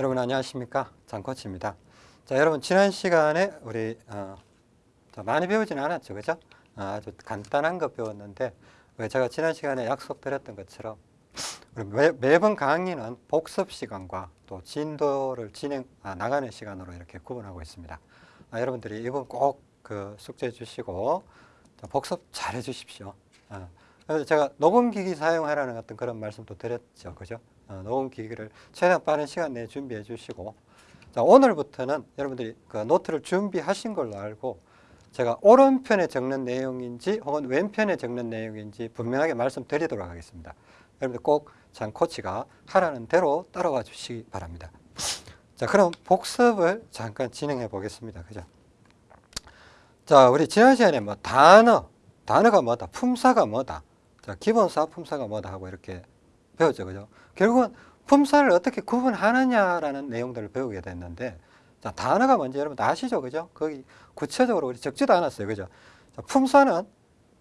여러분 안녕하십니까 장코치입니다. 자 여러분 지난 시간에 우리 어, 많이 배우지는 않았죠, 그죠? 어, 아주 간단한 거 배웠는데 왜 제가 지난 시간에 약속드렸던 것처럼 우리 매, 매번 강의는 복습 시간과 또 진도를 진행 아, 나가는 시간으로 이렇게 구분하고 있습니다. 아, 여러분들이 이번 꼭 그 숙제 주시고 복습 잘 해 주십시오. 어. 그래서 제가 녹음기기 사용하라는 어떤 그런 말씀도 드렸죠, 그죠? 어, 녹음 기기를 최대한 빠른 시간 내에 준비해 주시고 자, 오늘부터는 여러분들이 그 노트를 준비하신 걸로 알고 제가 오른편에 적는 내용인지 혹은 왼편에 적는 내용인지 분명하게 말씀드리도록 하겠습니다. 여러분들 꼭 장 코치가 하라는 대로 따라와 주시기 바랍니다. 자, 그럼 복습을 잠깐 진행해 보겠습니다. 그죠? 자, 우리 지난 시간에 뭐 단어, 단어가 뭐다, 품사가 뭐다, 자, 기본사, 품사가 뭐다 하고 이렇게 배웠죠. 그죠? 결국은 품사를 어떻게 구분하느냐라는 내용들을 배우게 됐는데, 자, 단어가 뭔지 여러분 다 아시죠? 그죠? 거기 구체적으로 우리 적지도 않았어요. 그죠? 자, 품사는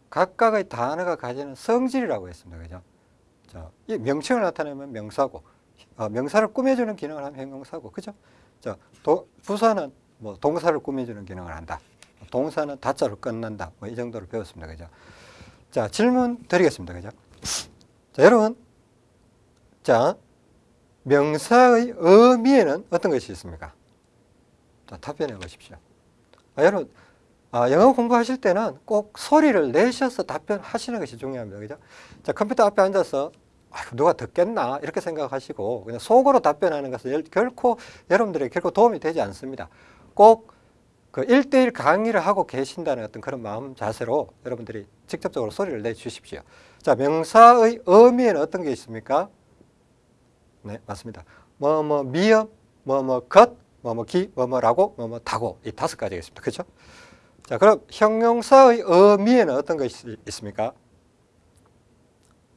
각각의 단어가 가지는 성질이라고 했습니다. 그죠? 자, 이 명칭을 나타내면 명사고, 어, 명사를 꾸며주는 기능을 하면 형용사고, 그죠? 자, 도, 부사는 뭐 동사를 꾸며주는 기능을 한다. 동사는 다자로 끝난다. 뭐 이 정도로 배웠습니다. 그죠? 자, 질문 드리겠습니다. 그죠? 자, 여러분. 자, 명사의 의미에는 어떤 것이 있습니까? 자, 답변해 보십시오. 아, 여러분, 아, 영어 공부하실 때는 꼭 소리를 내셔서 답변하시는 것이 중요합니다. 그죠? 자, 컴퓨터 앞에 앉아서 아, 누가 듣겠나 이렇게 생각하시고 그냥 속으로 답변하는 것은 결코 여러분들에게 결코 도움이 되지 않습니다. 꼭 그 1대1 강의를 하고 계신다는 어떤 그런 마음 자세로 여러분들이 직접적으로 소리를 내주십시오. 자, 명사의 의미에는 어떤 게 있습니까? 네, 맞습니다. 뭐, 뭐, 미음, 뭐, 뭐, 것, 뭐, 뭐, 기, 뭐, 뭐라고, 뭐, 뭐, 다고. 이 다섯 가지가 있습니다. 그죠? 자, 그럼 형용사의 의미에는 어떤 것이 있습니까?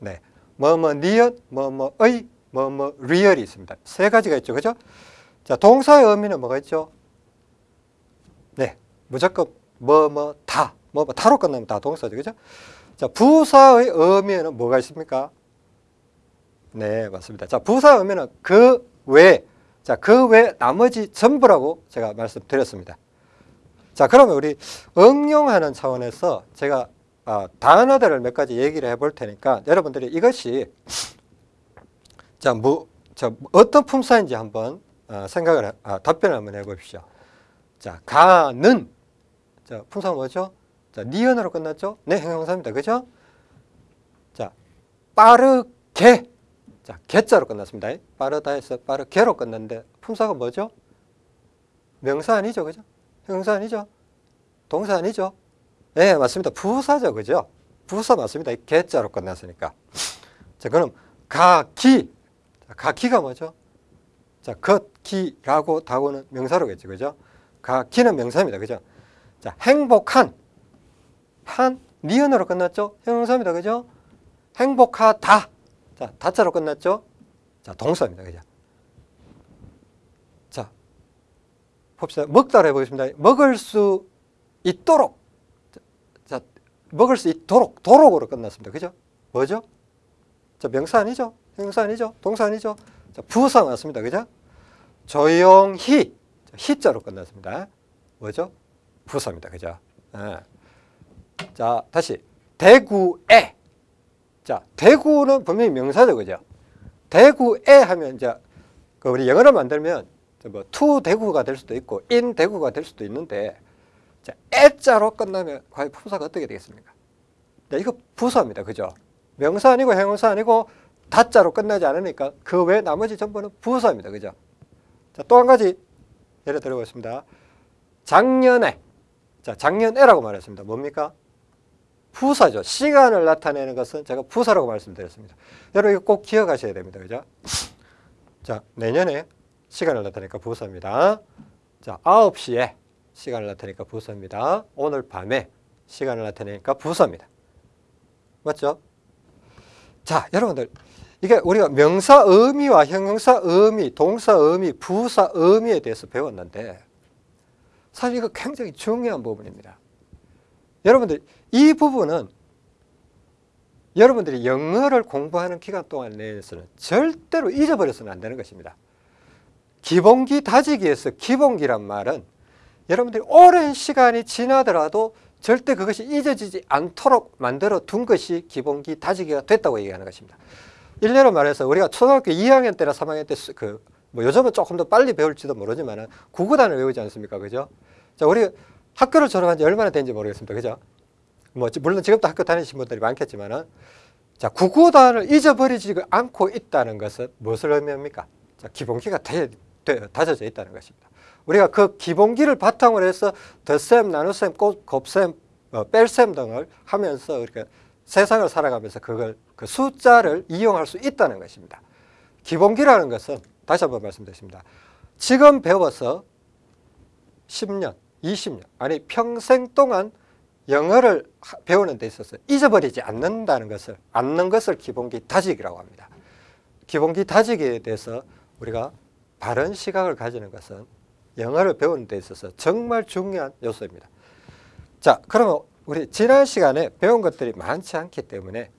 네. 뭐, 뭐, 니엇, 뭐, 뭐 의, 뭐, 뭐, 리얼이 있습니다. 세 가지가 있죠. 그죠? 자, 동사의 의미는 뭐가 있죠? 네, 무조건 뭐, 뭐, 다, 뭐, 뭐, 다로 끝나면 다 동사죠. 그죠? 자, 부사의 의미에는 뭐가 있습니까? 네, 맞습니다. 자, 부사 의미는 그 외, 자, 그 외 나머지 전부라고 제가 말씀드렸습니다. 자, 그러면 우리 응용하는 차원에서 제가 아, 단어들을 몇 가지 얘기를 해볼 테니까 여러분들이 이것이 자, 뭐, 저, 어떤 품사인지 한번 어, 생각을, 아, 답변을 한번 해보십시오. 자, 가는. 자, 품사 뭐죠? 자, 니은으로 끝났죠? 네, 형용사입니다. 그죠? 자, 빠르게. 자, 개자로 끝났습니다. 빠르다 해서 빠르게로 끝났는데 품사가 뭐죠? 명사 아니죠? 그죠? 형용사 아니죠? 동사 아니죠? 네, 맞습니다. 부사죠. 그죠? 부사 맞습니다. 개자로 끝났으니까. 자, 그럼 가기. 자, 가기가 뭐죠? 자, 걷기라고 다고는 명사로겠죠. 그죠? 가, 기는 명사입니다. 그죠? 자, 행복한. 한, 니은으로 끝났죠? 형용사입니다. 그죠? 행복하다. 자, 다자로 끝났죠? 자, 동사입니다. 그죠? 자, 봅시다. 먹다로 해보겠습니다. 먹을 수 있도록. 자, 먹을 수 있도록. 도록으로 끝났습니다. 그죠? 뭐죠? 자, 명사 아니죠? 형용사 아니죠? 동사 아니죠? 자, 부사 맞습니다. 그죠? 조용히. 히자로 끝났습니다. 뭐죠? 부사입니다. 그죠? 네. 자, 다시. 대구에. 자, 대구는 분명히 명사죠. 그죠? 대구에 하면 이제 그 우리 영어로 만들면 뭐투 대구가 될 수도 있고 인 대구가 될 수도 있는데 자, 애자로 끝나면 과연 품사가 어떻게 되겠습니까? 자, 이거 부사입니다. 그죠? 명사 아니고 형용사 아니고 다자로 끝나지 않으니까 그 외 나머지 전부는 부사입니다. 그죠? 자, 또 한 가지 예를 들어보겠습니다. 작년에, 자, 작년에라고 말했습니다. 뭡니까? 부사죠. 시간을 나타내는 것은 제가 부사라고 말씀드렸습니다. 여러분 이거 꼭 기억하셔야 됩니다. 그죠? 자, 내년에 시간을 나타내니까 부사입니다. 자, 9시에 시간을 나타내니까 부사입니다. 오늘 밤에 시간을 나타내니까 부사입니다. 맞죠? 자, 여러분들 이게 우리가 명사 의미와 형용사 의미, 동사 의미, 부사 의미에 대해서 배웠는데 사실 이거 굉장히 중요한 부분입니다. 여러분들 이 부분은 여러분들이 영어를 공부하는 기간 동안 내에서는 절대로 잊어버려서는 안 되는 것입니다. 기본기 다지기에서 기본기란 말은 여러분들이 오랜 시간이 지나더라도 절대 그것이 잊어지지 않도록 만들어 둔 것이 기본기 다지기가 됐다고 얘기하는 것입니다. 일례로 말해서 우리가 초등학교 2학년 때나 3학년 때 그 뭐 요즘은 조금 더 빨리 배울지도 모르지만은 구구단을 외우지 않습니까? 그죠? 자, 우리 학교를 졸업한 지 얼마나 된지 모르겠습니다. 그죠? 뭐 물론 지금도 학교 다니신 분들이 많겠지만은 자, 구구단을 잊어버리지 않고 있다는 것은 무엇을 의미합니까? 자, 기본기가 다져져 있다는 것입니다. 우리가 그 기본기를 바탕으로 해서 덧셈, 나눗셈, 곱셈, 어, 뺄셈 등을 하면서 이렇게 세상을 살아가면서 그걸 그 숫자를 이용할 수 있다는 것입니다. 기본기라는 것은 다시 한번 말씀드리겠습니다. 지금 배워서 10년, 20년, 아니 평생 동안 영어를 배우는 데 있어서 잊어버리지 않는다는 것을, 않는 것을 기본기 다지기라고 합니다. 기본기 다지기에 대해서 우리가 바른 시각을 가지는 것은 영어를 배우는 데 있어서 정말 중요한 요소입니다. 자, 그러면 우리 지난 시간에 배운 것들이 많지 않기 때문에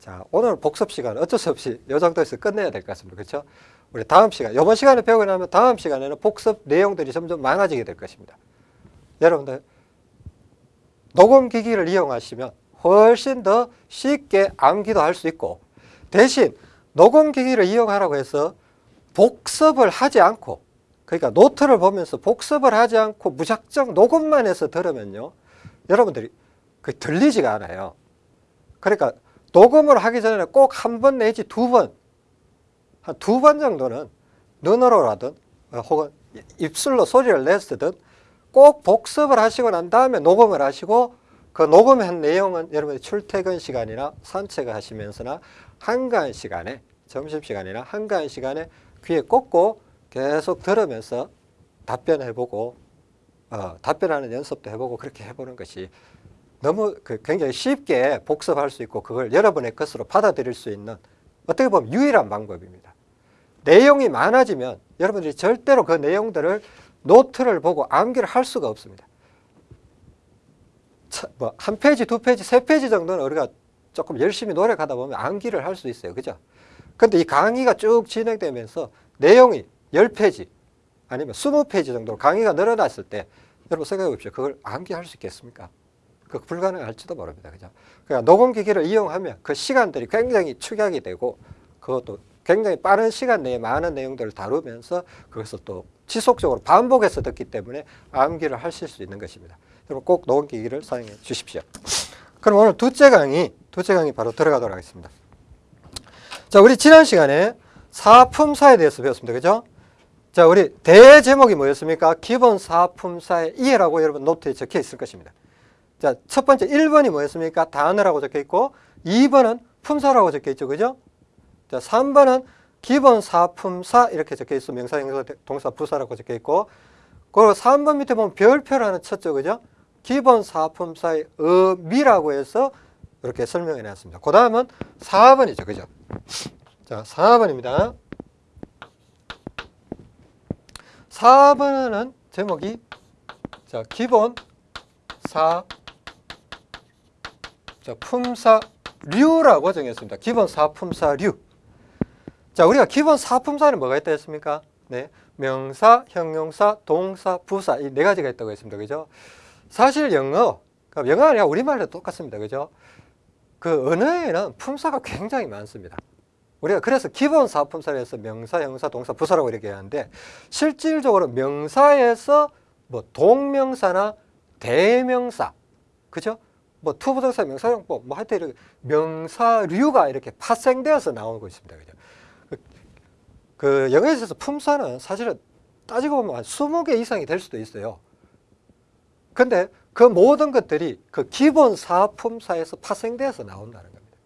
자, 오늘 복습 시간 어쩔 수 없이 이 정도에서 끝내야 될 것 같습니다. 그렇죠? 우리 다음 시간, 이번 시간에 배우고 나면 다음 시간에는 복습 내용들이 점점 많아지게 될 것입니다. 여러분들 녹음기기를 이용하시면 훨씬 더 쉽게 암기도 할 수 있고 대신 녹음기기를 이용하라고 해서 복습을 하지 않고 그러니까 노트를 보면서 복습을 하지 않고 무작정 녹음만 해서 들으면요 여러분들이 그 들리지가 않아요. 그러니까 녹음을 하기 전에 꼭 한 번 내지 두 번, 한 두 번 정도는 눈으로라든 혹은 입술로 소리를 냈으든 꼭 복습을 하시고 난 다음에 녹음을 하시고 그 녹음한 내용은 여러분이 출퇴근 시간이나 산책을 하시면서나 한가한 시간에 점심시간이나 한가한 시간에 귀에 꽂고 계속 들으면서 답변해보고 어, 답변하는 연습도 해보고 그렇게 해보는 것이 너무 그 굉장히 쉽게 복습할 수 있고 그걸 여러분의 것으로 받아들일 수 있는 어떻게 보면 유일한 방법입니다. 내용이 많아지면 여러분들이 절대로 그 내용들을 노트를 보고 암기를 할 수가 없습니다. 뭐 한 페이지, 두 페이지, 세 페이지 정도는 우리가 조금 열심히 노력하다 보면 암기를 할 수 있어요. 그죠? 근데 이 강의가 쭉 진행되면서 내용이 10페이지 아니면 20페이지 정도로 강의가 늘어났을 때 여러분 생각해 보십시오. 그걸 암기할 수 있겠습니까? 그 불가능할지도 모릅니다. 그죠? 그러니까 녹음기기를 이용하면 그 시간들이 굉장히 축약이 되고 그것도 굉장히 빠른 시간 내에 많은 내용들을 다루면서 그것을 또 지속적으로 반복해서 듣기 때문에 암기를 하실 수 있는 것입니다. 여러분 꼭 녹음기기를 사용해 주십시오. 그럼 오늘 두째 강의, 두째 강의 바로 들어가도록 하겠습니다. 자, 우리 지난 시간에 사품사에 대해서 배웠습니다. 그죠? 자, 우리 대제목이 뭐였습니까? 기본 사품사의 이해라고 여러분 노트에 적혀 있을 것입니다. 자, 첫 번째 1번이 뭐였습니까? 단어라고 적혀 있고 2번은 품사라고 적혀 있죠. 그죠? 자, 3번은 기본 사품사 이렇게 적혀 있어 명사, 형사, 동사, 부사라고 적혀 있고 그리고 3번 밑에 보면 별표라는 쳤죠. 그죠? 기본 사품사의 의미라고 해서 이렇게 설명해 놨습니다. 그 다음은 4번이죠. 그죠? 자, 4번입니다. 4번은 제목이 자, 기본 사 자, 품사류라고 정했습니다. 기본 사품사류. 자, 우리가 기본 사품사는 뭐가 있다 했습니까? 네. 명사, 형용사, 동사, 부사 이 네 가지가 있다고 했습니다. 그죠? 사실 영어, 그러니까 영어 아니라 우리말도 똑같습니다. 그죠? 그 언어에는 품사가 굉장히 많습니다. 우리가 그래서 기본 사품사에서 명사, 형용사, 동사, 부사라고 이렇게 하는데 실질적으로 명사에서 뭐 동명사나 대명사, 그죠? 뭐 투부정사, 명사적 용법, 뭐 하여튼 이렇게 명사류가 이렇게 파생되어서 나오고 있습니다. 그죠? 그, 있어서 품사는 사실은 따지고 보면 한 20개 이상이 될 수도 있어요. 근데 그 모든 것들이 그 기본 사품사에서 파생되어서 나온다는 겁니다.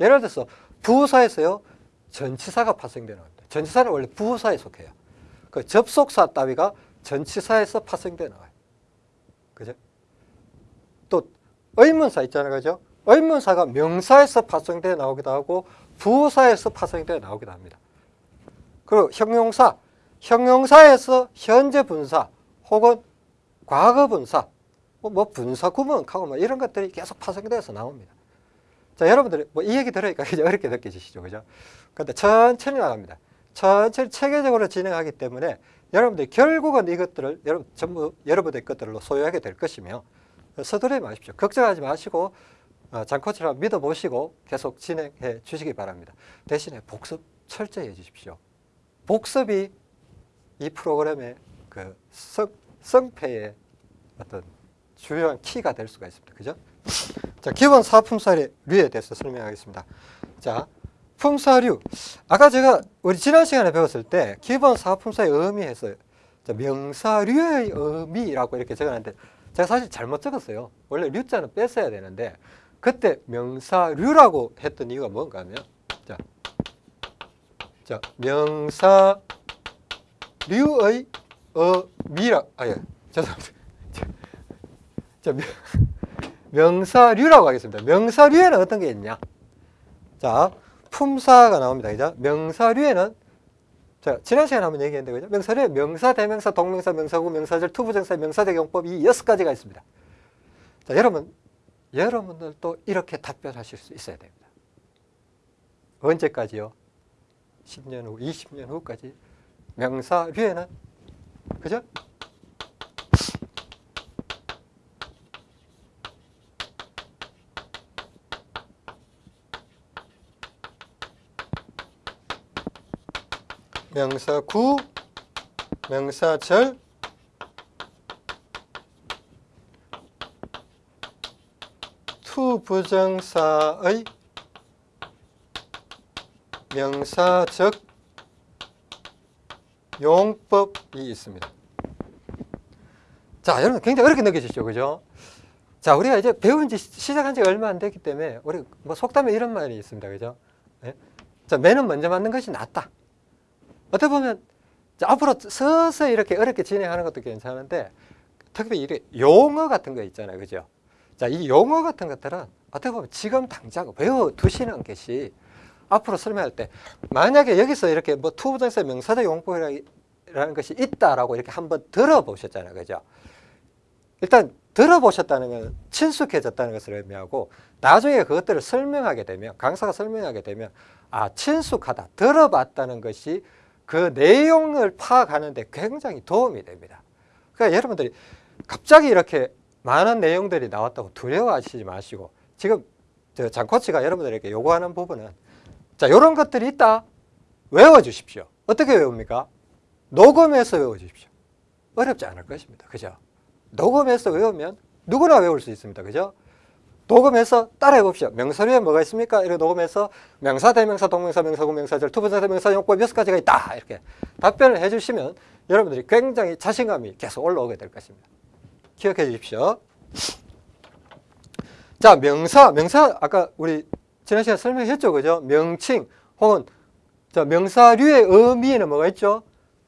예를 들어서 부사에서요, 전치사가 파생되는 겁니다. 전치사는 원래 부사에 속해요. 그 접속사 따위가 전치사에서 파생되는 거예요. 그죠? 또 의문사 있잖아요. 그죠? 의문사가 명사에서 파생되어 나오기도 하고 부사에서 파생되어 나오기도 합니다. 그리고 형용사, 형용사에서 현재 분사 혹은 과거 분사, 뭐, 뭐 분사 구문하고 뭐 이런 것들이 계속 파생되어서 나옵니다. 자, 여러분들 뭐이 얘기 들으니까 이제 어렵게 느껴지시죠. 그죠? 근데 천천히 나갑니다. 천천히 체계적으로 진행하기 때문에 여러분들이 결국은 이것들을 여러분 전부 여러분의 것들로 소유하게 될 것이며 서두르지 마십시오. 걱정하지 마시고 어, 장코치라 믿어보시고 계속 진행해 주시기 바랍니다. 대신에 복습 철저히 해주십시오. 복습이 이 프로그램의 그 성, 성패의 어떤 주요한 키가 될 수가 있습니다. 그죠? 자, 기본 사품사의 류에 대해서 설명하겠습니다. 자, 품사류. 아까 제가 우리 지난 시간에 배웠을 때 기본 사품사의 의미에서 명사류의 의미라고 이렇게 적어놨는데 제가 사실 잘못 적었어요. 원래 류자는 뺐어야 되는데 그때 명사류라고 했던 이유가 뭔가 하면 자, 자 명사 류의 의미라 아 예 죄송합니다. 자, 명, 명사류라고 하겠습니다. 명사류에는 어떤 게 있냐? 자, 품사가 나옵니다. 그죠? 명사류에는 자, 지난 시간에 한번 얘기했는데 그죠? 명사류에 명사, 대명사, 동명사, 명사구, 명사절, 투부정사, 명사적 용법 이 여섯 가지가 있습니다. 자, 여러분 여러분들도 이렇게 답변하실 수 있어야 됩니다. 언제까지요? 10년 후, 20년 후까지 명사류에는 그죠? 명사 구, 명사 절, 투부정사의 명사적 용법이 있습니다. 자, 여러분 굉장히 어렵게 느껴지죠, 그죠? 자, 우리가 이제 배운 지 시작한 지 얼마 안 됐기 때문에 우리 뭐 속담에 이런 말이 있습니다, 그죠? 네? 자, 매는 먼저 맞는 것이 낫다. 어떻게 보면 자, 앞으로 서서히 이렇게 어렵게 진행하는 것도 괜찮은데 특히 이 용어 같은 거 있잖아요, 그죠? 자, 이 용어 같은 것들은 어떻게 보면 지금 당장 외워 두시는 것이 앞으로 설명할 때 만약에 여기서 이렇게 뭐 투부정사 명사적 용법이라는 것이 있다라고 이렇게 한번 들어보셨잖아요. 그죠? 일단 들어보셨다는 건 친숙해졌다는 것을 의미하고 나중에 그것들을 설명하게 되면 강사가 설명하게 되면 아 친숙하다 들어봤다는 것이 그 내용을 파악하는데 굉장히 도움이 됩니다. 그러니까 여러분들이 갑자기 이렇게 많은 내용들이 나왔다고 두려워하시지 마시고 지금 저 장코치가 여러분들에게 요구하는 부분은 자 이런 것들이 있다 외워주십시오. 어떻게 외웁니까? 녹음해서 외워주십시오. 어렵지 않을 것입니다. 그죠? 녹음해서 외우면 누구나 외울 수 있습니다. 그죠? 녹음해서 따라해 봅시다. 명사류에 뭐가 있습니까? 이렇게 녹음해서 명사, 대명사, 동명사, 명사구, 명사절, 투부정사, 명사적 용법 여섯 가지가 있다. 이렇게 답변을 해 주시면 여러분들이 굉장히 자신감이 계속 올라오게 될 것입니다. 기억해 주십시오. 자, 명사, 명사 아까 우리 지난 시간에 설명했죠, 그죠? 명칭 혹은 자, 명사류의 의미에는 뭐가 있죠?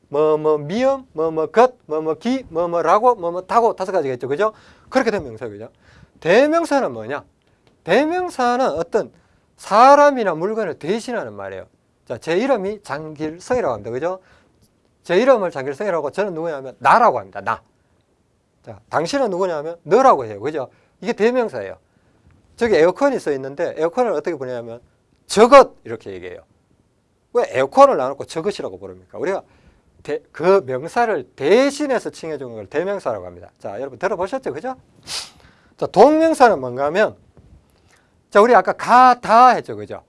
뭐, 뭐, 미음, 뭐, 뭐, 것, 뭐, 뭐, 기, 뭐, 뭐라고, 뭐, 뭐, 타고 다섯 가지가 있죠, 그죠? 그렇게 된 명사, 그죠? 대명사는 뭐냐? 대명사는 어떤 사람이나 물건을 대신하는 말이에요. 자, 제 이름이 장길성이라고 합니다, 그죠? 제 이름을 장길성이라고 저는 누구냐면 나라고 합니다, 나. 자, 당신은 누구냐면 너라고 해요, 그죠? 이게 대명사예요. 저기 에어컨이 써 있는데 에어컨을 어떻게 부르냐면 저것 이렇게 얘기해요. 왜 에어컨을 나놓고 저것이라고 부릅니까? 우리가 대, 그 명사를 대신해서 칭해주는 걸 대명사라고 합니다. 자, 여러분 들어보셨죠? 그죠? 자, 동명사는 뭔가 하면 자, 우리 아까 가다 했죠. 그죠?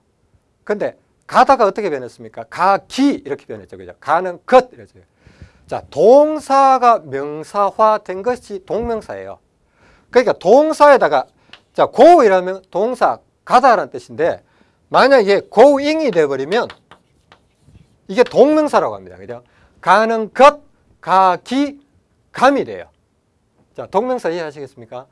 근데 가다가 어떻게 변했습니까? 가기 이렇게 변했죠. 그죠? 가는 것 이렇죠. 자, 동사가 명사화된 것이 동명사예요. 그러니까 동사에다가 자, go 이라면 동사 가다라는 뜻인데 만약에 going이 돼버리면 이게 동명사라고 합니다. 그죠? 가는 것, 가기, 감이 돼요. 자, 동명사 이해하시겠습니까?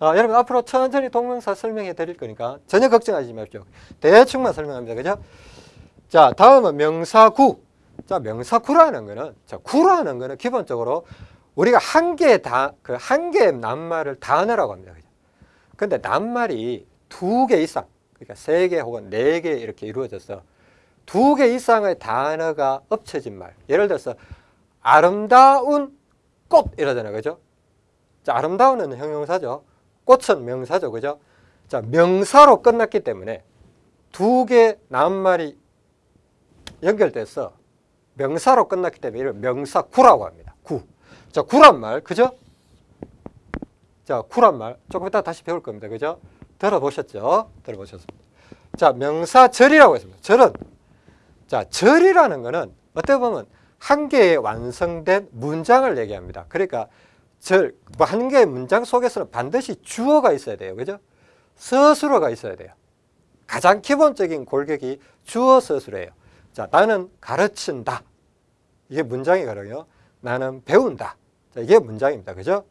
아, 여러분 앞으로 천천히 동명사 설명해 드릴 거니까 전혀 걱정하지 마십시오. 대충만 설명합니다. 그죠? 자, 다음은 명사구. 자, 명사구라는 거는 자, 구라는 거는 기본적으로 우리가 한 개의 다, 그 한 개의 낱말을 단어라고 합니다. 근데 낱말이 두 개 이상, 그러니까 세 개 혹은 네 개 이렇게 이루어져서 두 개 이상의 단어가 엎쳐진 말. 예를 들어서 아름다운 꽃 이러잖아요. 그죠? 자, 아름다운은 형용사죠. 꽃은 명사죠. 그죠? 자, 명사로 끝났기 때문에 두 개 낱말이 연결돼서 명사로 끝났기 때문에 이를 명사구라고 합니다. 구. 자, 구란 말, 그죠? 자, 구란 말 조금 이따 다시 배울 겁니다. 그죠? 들어보셨죠? 들어보셨습니다. 자, 명사 절이라고 했습니다. 절은 자, 절이라는 거는 어떻게 보면 한 개의 완성된 문장을 얘기합니다. 그러니까 절, 뭐 한 개의 문장 속에서는 반드시 주어가 있어야 돼요. 그죠? 서술어가 있어야 돼요. 가장 기본적인 골격이 주어 서술어예요. 자, 나는 가르친다. 이게 문장이거든요. 나는 배운다. 자, 이게 문장입니다. 그죠?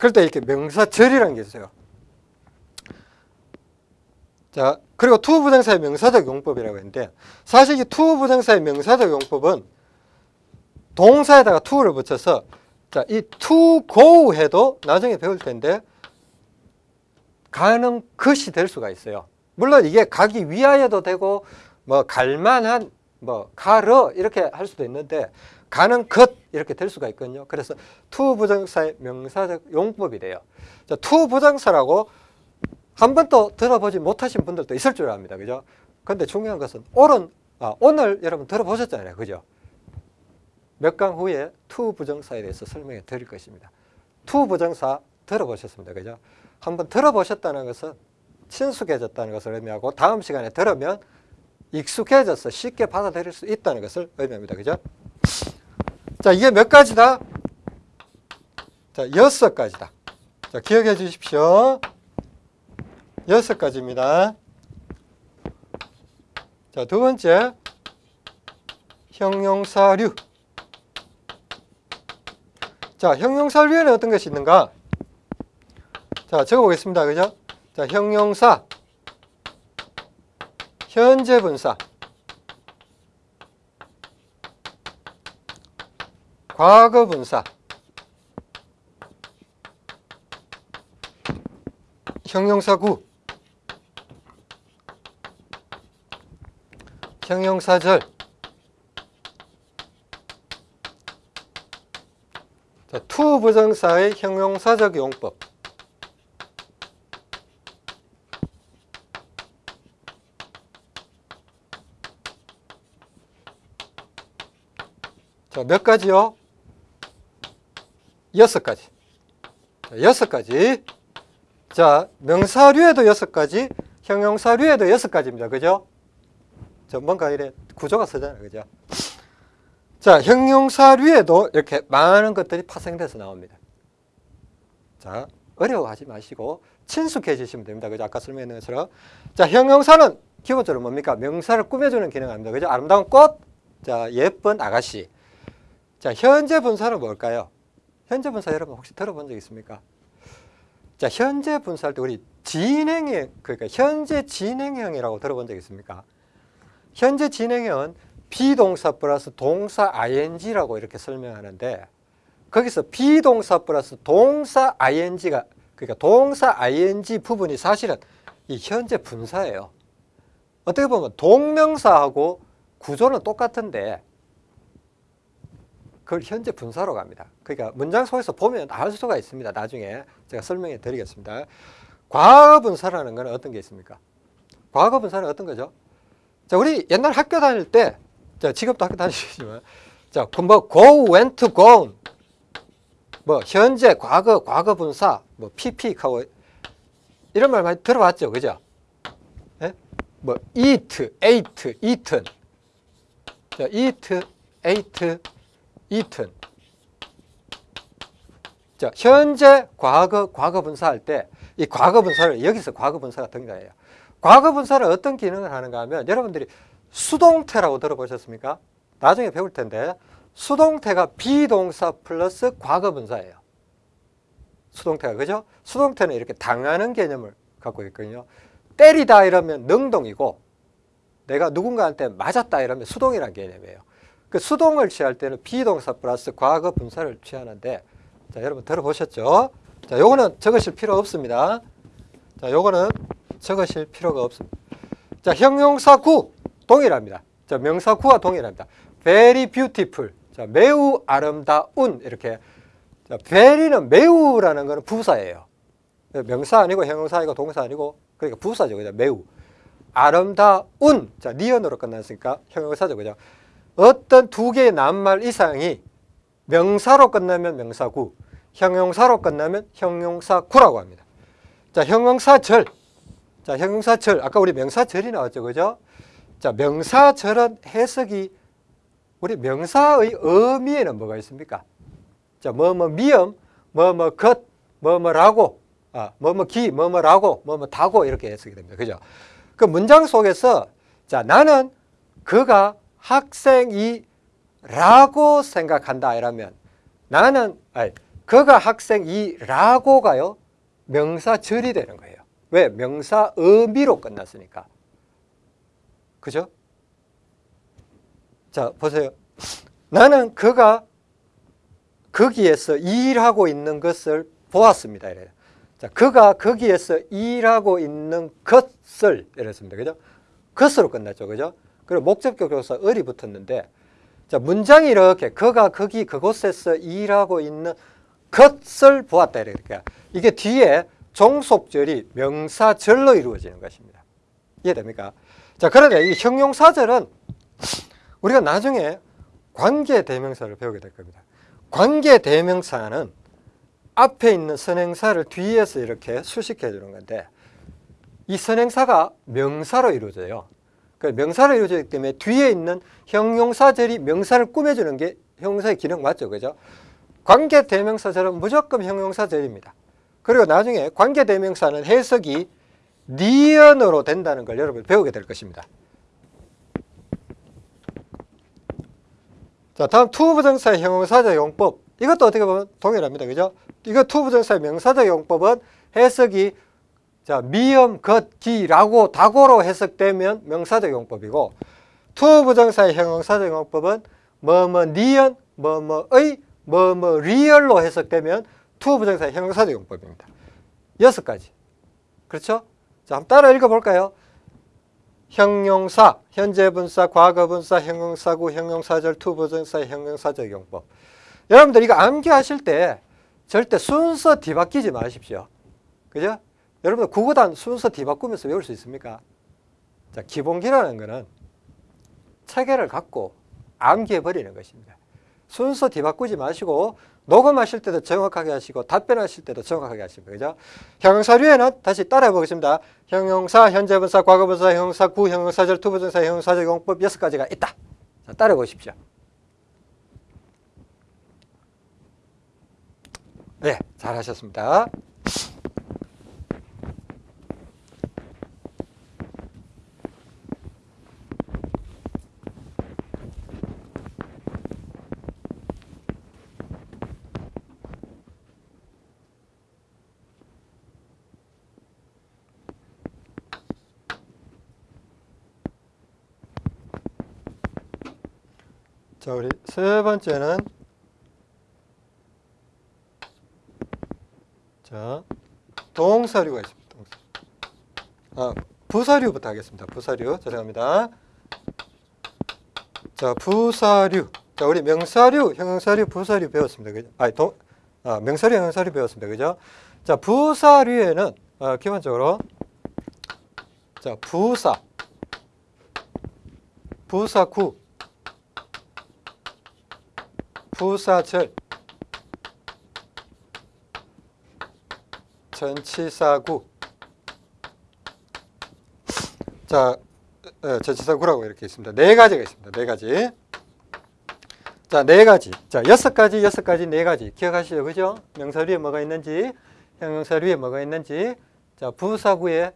그럴 때 이렇게 명사절이라는 게 있어요. 자, 그리고 투 부정사의 명사적 용법이라고 했는데 사실 이 투 부정사의 명사적 용법은 동사에다가 to를 붙여서 자, 이 to go 해도 나중에 배울 텐데 가는 것이 될 수가 있어요. 물론 이게 가기 위하여도 되고 뭐 갈만한 뭐 가러 이렇게 할 수도 있는데 가는 것 이렇게 될 수가 있거든요. 그래서 to 부정사의 명사적 용법이 돼요. 자, to 부정사라고 한 번도 들어보지 못하신 분들도 있을 줄 압니다. 그죠? 근데 중요한 것은 오른, 아, 오늘 여러분 들어보셨잖아요. 그죠? 몇 강 후에 to 부정사에 대해서 설명해 드릴 것입니다. to 부정사 들어보셨습니다. 그죠? 한번 들어보셨다는 것은 친숙해졌다는 것을 의미하고 다음 시간에 들으면 익숙해져서 쉽게 받아들일 수 있다는 것을 의미합니다. 그죠? 자, 이게 몇 가지다? 자, 여섯 가지다. 자, 기억해 주십시오. 여섯 가지입니다. 자, 두 번째. 형용사류. 자, 형용사류에는 어떤 것이 있는가? 자, 적어보겠습니다. 그죠? 자, 형용사. 현재 분사. 과거 분사. 형용사 구. 형용사절. 자, 투 부정사의 형용사적 용법. 자, 몇 가지요? 여섯 가지. 자, 여섯 가지. 자, 명사류에도 여섯 가지, 형용사류에도 여섯 가지입니다. 그죠? 저 뭔가 이래 구조가 서잖아요. 그죠? 자, 형용사류에도 이렇게 많은 것들이 파생돼서 나옵니다. 자, 어려워하지 마시고 친숙해지시면 됩니다. 그죠? 아까 설명했는 것처럼. 자, 형용사는 기본적으로 뭡니까? 명사를 꾸며주는 기능을 합니다. 그죠? 아름다운 꽃, 자, 예쁜 아가씨. 자, 현재 분사는 뭘까요? 현재 분사 여러분 혹시 들어본 적 있습니까? 자, 현재 분사할 때 우리 진행형, 그러니까 현재 진행형이라고 들어본 적 있습니까? 현재 진행형은 비동사 플러스 동사 ing라고 이렇게 설명하는데 거기서 비동사 플러스 동사 ing가 그러니까 동사 ing 부분이 사실은 이 현재 분사예요. 어떻게 보면 동명사하고 구조는 똑같은데 그걸 현재 분사로 갑니다. 그러니까 문장 속에서 보면 알 수가 있습니다. 나중에 제가 설명해 드리겠습니다. 과거 분사라는 건 어떤 게 있습니까? 과거 분사는 어떤 거죠? 자, 우리 옛날 학교 다닐 때, 자, 지금도 학교 다니시지만, 자, 뭐, go, went, gone, 뭐, 현재, 과거, 과거 분사, 뭐, pp하고, 이런 말 많이 들어봤죠? 그죠? 예? 뭐, eat, ate, eaten. 자, eat, ate, eaten. 자, 현재, 과거, 과거 분사할 때, 이 과거 분사를, 여기서 과거 분사가 등장해요. 과거 분사는 어떤 기능을 하는가 하면, 여러분들이 수동태라고 들어보셨습니까? 나중에 배울 텐데, 수동태가 비동사 플러스 과거 분사예요. 수동태가, 그죠? 수동태는 이렇게 당하는 개념을 갖고 있거든요. 때리다 이러면 능동이고, 내가 누군가한테 맞았다 이러면 수동이라는 개념이에요. 그 수동을 취할 때는 비동사 플러스 과거 분사를 취하는데 자 여러분 들어보셨죠? 자 요거는 적으실 필요 없습니다. 자 요거는 적으실 필요가 없습니다. 자 형용사 구 동일합니다. 자 명사 구와 동일합니다. very beautiful 자 매우 아름다운 이렇게 자 very는 매우라는 거는 부사예요. 명사 아니고 형용사 아니고 동사 아니고 그러니까 부사죠. 그죠? 매우 아름다운 자 니언으로 끝났으니까 형용사죠. 그죠? 어떤 두 개의 낱말 이상이 명사로 끝나면 명사구, 형용사로 끝나면 형용사구라고 합니다. 자, 형용사절. 자, 형용사절. 아까 우리 명사절이 나왔죠. 그죠? 자, 명사절은 해석이 우리 명사의 의미에는 뭐가 있습니까? 자, 뭐, 뭐, 미음, 뭐, 뭐, 것, 뭐, 뭐라고, 아, 뭐, 뭐, 기, 뭐, 뭐라고, 뭐, 뭐, 다고 이렇게 해석이 됩니다. 그죠? 그 문장 속에서 자, 나는 그가 학생이 라고 생각한다 이러면 나는 아니, 그가 학생이 라고가요 명사절이 되는 거예요. 왜? 명사 의미로 끝났으니까. 그죠? 자, 보세요. 나는 그가 거기에서 일하고 있는 것을 보았습니다. 이래요. 자, 그가 거기에서 일하고 있는 것을 이랬습니다. 그죠? 것으로 끝났죠. 그죠? 그리고 목적격 조사 을이 붙었는데 자, 문장이 이렇게 그가 거기 그곳에서 일하고 있는 것을 보았다 이렇게. 이게 뒤에 종속절이 명사절로 이루어지는 것입니다. 이해됩니까? 자, 그런데 이 형용사절은 우리가 나중에 관계 대명사를 배우게 될 겁니다. 관계 대명사는 앞에 있는 선행사를 뒤에서 이렇게 수식해 주는 건데 이 선행사가 명사로 이루어져요. 그 명사로 이루어지기 때문에 뒤에 있는 형용사절이 명사를 꾸며주는 게 형용사의 기능 맞죠? 그죠? 관계 대명사절은 무조건 형용사절입니다. 그리고 나중에 관계 대명사는 해석이 니언으로 된다는 걸 여러분 배우게 될 것입니다. 자, 다음 투부정사의 형용사적 용법. 이것도 어떻게 보면 동일합니다. 그죠? 이거 투부정사의 명사적 용법은 해석이 자, 미음, 것, 기라고 다고로 해석되면 명사적 용법이고 투 부정사의 형용사적 용법은 뭐뭐 니은, 뭐뭐의, 뭐뭐 리을로 해석되면 투 부정사의 형용사적 용법입니다. 여섯 가지. 그렇죠? 자, 한번 따라 읽어볼까요? 형용사, 현재분사, 과거분사, 형용사구, 형용사절, 투부정사의 형용사적 용법. 여러분들 이거 암기하실 때 절대 순서 뒤바뀌지 마십시오. 그죠? 여러분들 구구단 순서 뒤바꾸면서 외울 수 있습니까? 자, 기본기라는 거는 체계를 갖고 암기해버리는 것입니다. 순서 뒤바꾸지 마시고 녹음하실 때도 정확하게 하시고 답변하실 때도 정확하게 하시고 그죠? 형용사류에는 다시 따라해 보겠습니다. 형용사, 현재분사, 과거분사, 형용사구, 형용사절, 투부정사, 형용사적 용법 여섯 가지가 있다. 자, 따라해 보십시오. 네, 잘하셨습니다. 자, 우리 세 번째는 자, 동사류가 있습니다. 동사. 아, 부사류부터 하겠습니다. 부사류. 죄송합니다. 자, 부사류. 자, 우리 명사류, 형용사류, 부사류 배웠습니다. 그죠? 아니, 동, 아, 명사류, 형용사류 배웠습니다. 그죠? 자, 부사류에는 어, 기본적으로 자, 부사, 부사구, 부사절, 전치사구. 자, 어, 전치사구라고 이렇게 있습니다. 네 가지가 있습니다. 네 가지. 자, 네 가지. 자, 여섯 가지, 여섯 가지, 네 가지. 기억하시죠? 그죠? 명사류에 뭐가 있는지, 형용사류에 뭐가 있는지. 자, 부사구에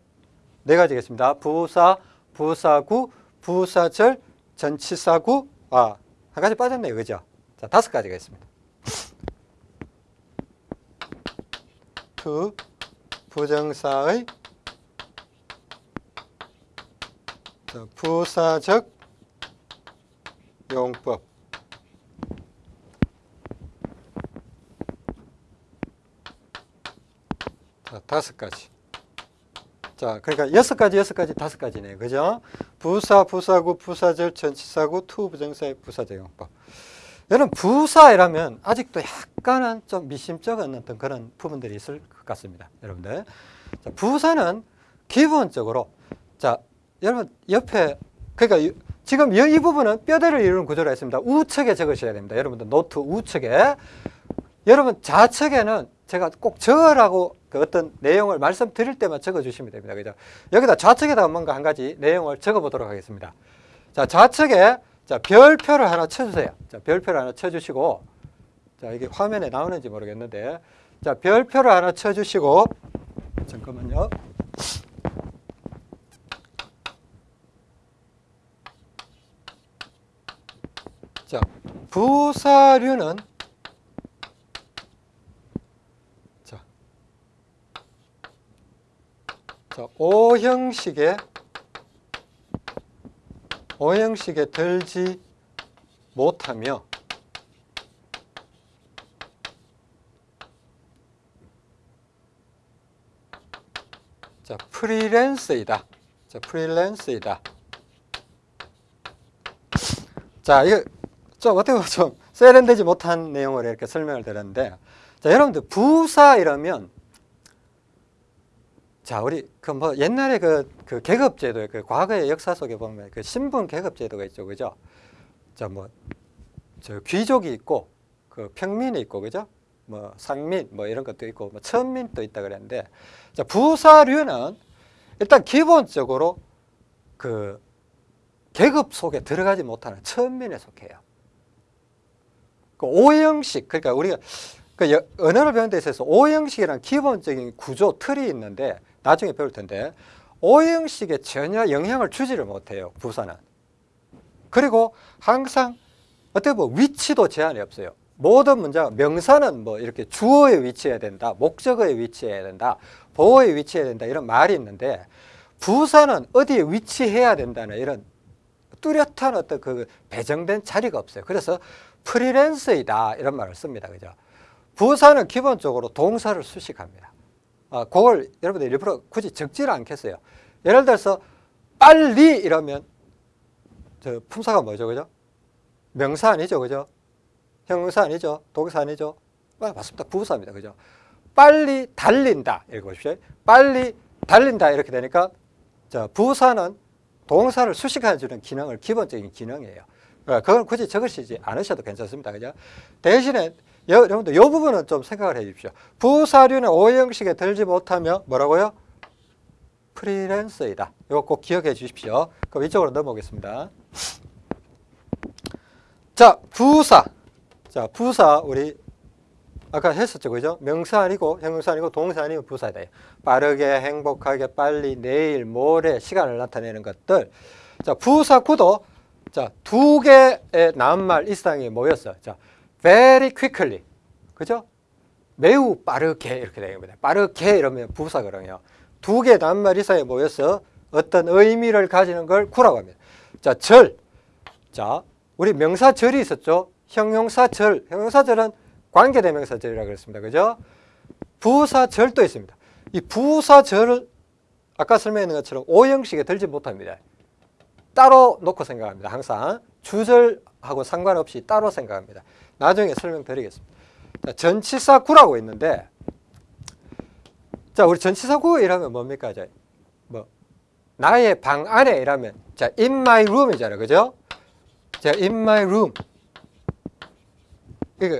네 가지가 있습니다. 부사, 부사구, 부사절, 전치사구. 아, 한 가지 빠졌네요. 그죠? 자, 다섯 가지가 있습니다. to, 부정사의 자, 부사적 용법. 자, 다섯 가지. 자, 그러니까 여섯 가지, 여섯 가지, 다섯 가지네요. 그죠? 부사, 부사구, 부사절, 전치사구, to, 부정사의 부사적 용법. 여러분, 부사류라면 아직도 약간은 좀 미심쩍은 어떤 그런 부분들이 있을 것 같습니다. 여러분들. 자, 부사는 기본적으로, 자, 여러분, 옆에, 그러니까 지금 이, 이 부분은 뼈대를 이루는 구조로 했습니다. 우측에 적으셔야 됩니다. 여러분들 노트 우측에. 여러분 좌측에는 제가 꼭 적으라고 그 어떤 내용을 말씀드릴 때만 적어주시면 됩니다. 그죠? 여기다 좌측에다 뭔가 한 가지 내용을 적어보도록 하겠습니다. 자 좌측에 자 별표를 하나 쳐주세요. 자 별표를 하나 쳐주시고 자 이게 화면에 나오는지 모르겠는데 자 별표를 하나 쳐주시고 잠깐만요. 자 부사류는 자, 자 O형식의 O형식에 들지 못하며 자 프리랜서이다. 자 프리랜서이다. 자 이거 좀 어떻게 보면 좀 세련되지 못한 내용을 이렇게 설명을 드렸는데 자 여러분들 부사 이러면 자 우리 그 뭐 옛날에 그, 그 계급제도 그 과거의 역사 속에 보면 그 신분 계급제도가 있죠. 그죠? 자 뭐 저 귀족이 있고 그 평민이 있고 그죠? 뭐 상민 뭐 이런 것도 있고 뭐 천민도 있다 그랬는데 자 부사류는 일단 기본적으로 그 계급 속에 들어가지 못하는 천민에 속해요. 그 오형식 그러니까 우리가 그 여- 언어를 배우는 데 있어서 오형식이란 기본적인 구조 틀이 있는데 나중에 배울 텐데 오형식에 전혀 영향을 주지를 못해요 부사는. 그리고 항상 어떻게 보면 위치도 제한이 없어요. 모든 문제가 명사는 뭐 이렇게 주어에 위치해야 된다, 목적어에 위치해야 된다, 보어에 위치해야 된다 이런 말이 있는데 부사는 어디에 위치해야 된다는 이런 뚜렷한 어떤 그 배정된 자리가 없어요. 그래서 프리랜서이다 이런 말을 씁니다. 그죠? 부사는 기본적으로 동사를 수식합니다. 아, 그걸 여러분들 일부러 굳이 적지를 않겠어요. 예를 들어서 빨리 이러면 저 품사가 뭐죠, 그죠? 명사 아니죠, 그죠? 형용사 아니죠, 동사 아니죠? 아, 맞습니다. 부사입니다, 그죠? 빨리 달린다 이렇게 보십시오. 빨리 달린다 이렇게 되니까 자 부사는 동사를 수식해 주는 기능을 기본적인 기능이에요. 어, 그걸 굳이 적으시지 않으셔도 괜찮습니다. 그죠? 대신에 여, 여러분들 이 부분은 좀 생각을 해 주십시오. 부사류는 오형식에 들지 못하며 뭐라고요? 프리랜서이다. 이거 꼭 기억해 주십시오. 그럼 이쪽으로 넘어오겠습니다. 자, 부사. 자, 부사 우리 아까 했었죠, 그죠? 명사 아니고 형용사 아니고 동사 아니고 부사다. 빠르게, 행복하게, 빨리, 내일, 모레 시간을 나타내는 것들. 자, 부사 구도 자, 두 개의 낱말 이상이 모였어요. 자, very quickly. 그죠? 매우 빠르게 이렇게 되는 겁니다. 빠르게 이러면 부사거든요. 두 개의 낱말 이상이 모여서 어떤 의미를 가지는 걸 구라고 합니다. 자, 절. 자, 우리 명사 절이 있었죠. 형용사 절. 형용사 절은 관계대명사 절이라고 그랬습니다. 그죠? 부사 절도 있습니다. 이 부사 절을 아까 설명했는 것처럼 오형식에 들지 못합니다. 따로 놓고 생각합니다. 항상 주절하고 상관없이 따로 생각합니다. 나중에 설명드리겠습니다. 자, 전치사구라고 있는데 자, 우리 전치사구 이라면 뭡니까? 자, 뭐 나의 방 안에 이라면 자, in my room이잖아요. 그죠? 자, in my room. 이거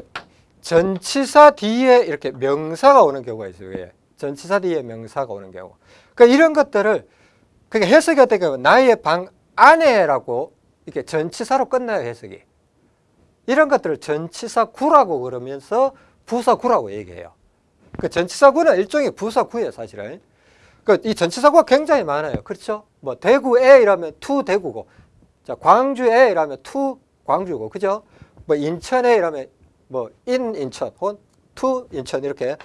전치사 뒤에 이렇게 명사가 오는 경우가 있어요. 예. 전치사 뒤에 명사가 오는 경우. 그러니까 이런 것들을 그러니까 해석이 어떻게 하면 나의 방 안에라고 이렇게 전치사로 끝나요, 해석이. 이런 것들을 전치사 구라고 그러면서 부사 구라고 얘기해요. 그 전치사 구는 일종의 부사 구예요, 사실은. 그 이 전치사구가 굉장히 많아요. 그렇죠? 뭐 대구에 이라면 to 대구고, 자 광주에 이라면 to 광주고, 그죠? 뭐 인천에 이라면 뭐 in 인천 혹은 to 인천 이렇게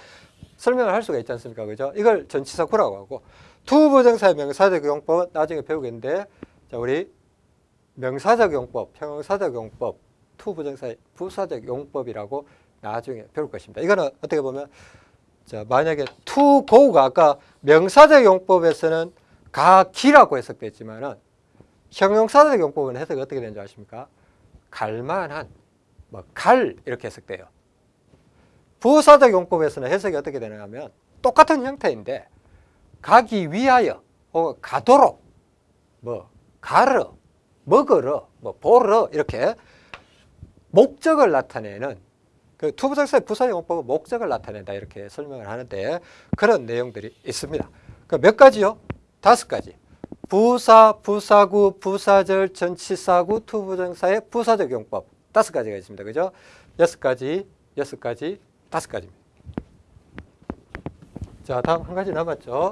설명을 할 수가 있지 않습니까? 그죠? 이걸 전치사구라고 하고 to 부정사의 명사적 용법은 나중에 배우겠는데 자 우리 명사적 용법, 형용사적 용법, to 부정사의 부사적 용법이라고 나중에 배울 것입니다. 이거는 어떻게 보면 자 만약에 to go가 아까 명사적 용법에서는 가기라고 해석됐지만 은 형용사적 용법은 해석이 어떻게 되는지 아십니까? 갈만한 뭐 갈 이렇게 해석돼요. 부사적 용법에서는 해석이 어떻게 되느냐 하면 똑같은 형태인데 가기 위하여 혹은 가도록 뭐 가르 먹으러, 뭐 보러 이렇게 목적을 나타내는 그 to부정사의 부사용법은 목적을 나타낸다 이렇게 설명을 하는데 그런 내용들이 있습니다. 그 몇 가지요? 다섯 가지. 부사, 부사구, 부사절, 전치사구, to부정사의 부사적 용법 다섯 가지가 있습니다. 그죠? 여섯 가지, 여섯 가지, 다섯 가지입니다. 자, 다음 한 가지 남았죠.